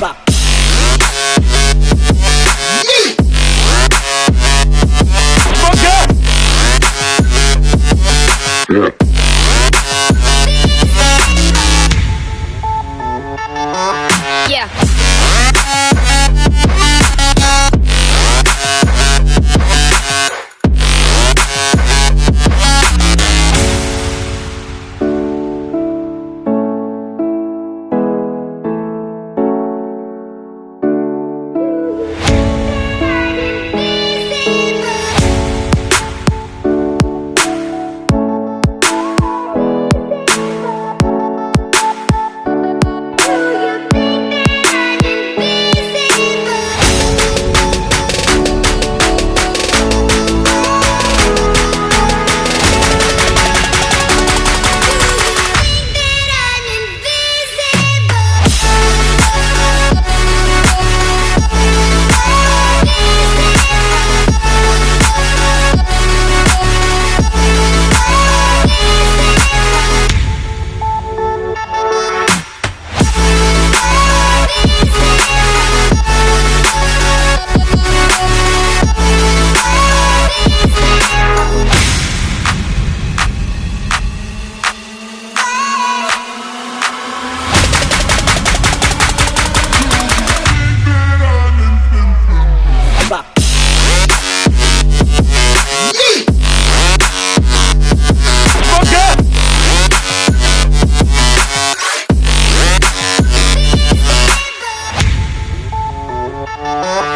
bop. Yeah. Bye.